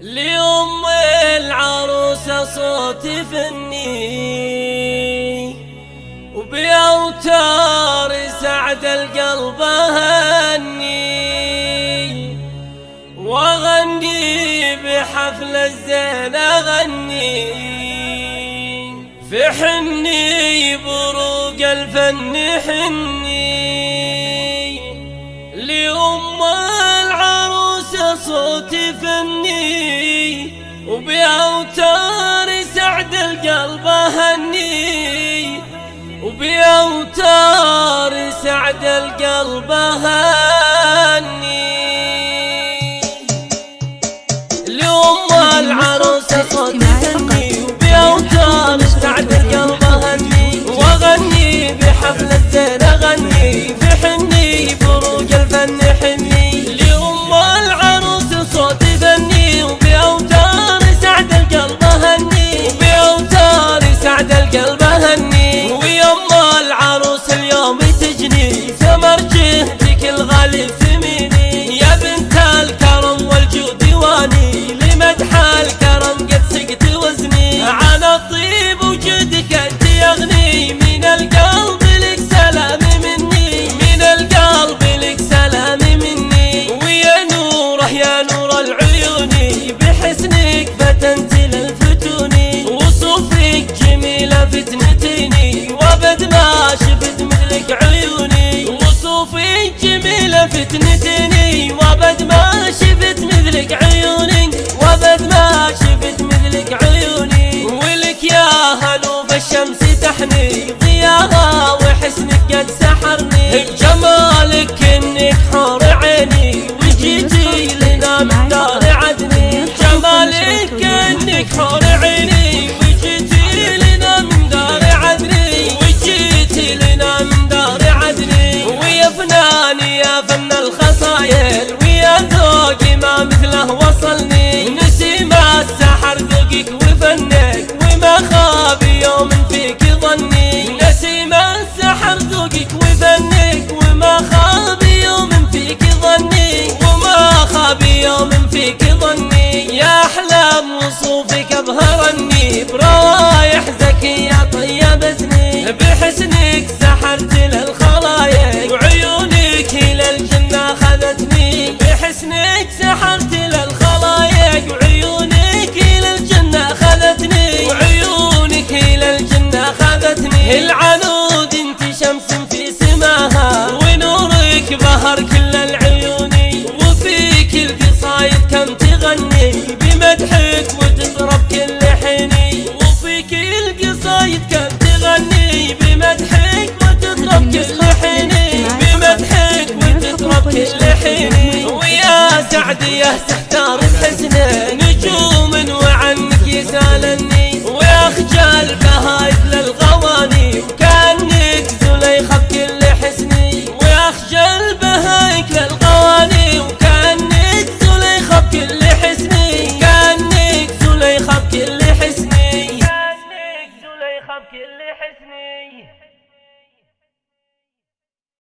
لأم العروسة صوت فني وبأوتار سعد القلب هني. وأغني بحفل الزين أغني. في حني بروق الفن حني. العروسة صوت فني وبأوتار سعد القلب هني وبأوتار سعد القلب هني نوره يا نور العيون بحسنك فتنت للفتون وصوفك جميلة فتنتيني وابد ما شفت مثلك عيوني وصوفك جميلة فتنتيني وابد ما شفت مثلك عيوني وابد ما شفت مثلك عيوني ولك يا هلوب الشمس تحني ضياها وحسنك قد سحرني. فناني يا فن الخصايل ويا ذوقي ما مثله وصلني. نسيم السحر ذوقك وفنك وما خاب يوم فيك ظني نسيم السحر ذوقك وفنك وما خاب يوم فيك ظني وما خاب يوم فيك ظني يا أحلام وصوفك أبهرني بروايح زكية طيبتني بحسنك سحرت للخلايق سحرت للخلايق وعيونك إلى الجنة خذتني وعيونك إلى الجنة خذتني العنود أنت شمس في سماها ونورك بهر كل العيون. وفيك القصايد كم تغني بمدحك وتطرب كل حيني وفيك القصايد كم تغني بمدحك وتطرب كل بمدحك كل حيني يا تحتار حزنه نجوم وعنك يسالني ويخجل بهايد للغواني وكانك زليخه بكل حسني ويخجل بهايك للغواني وكانك زليخه بكل حسني كانك زليخه بكل حسني كانك زليخه بكل حسني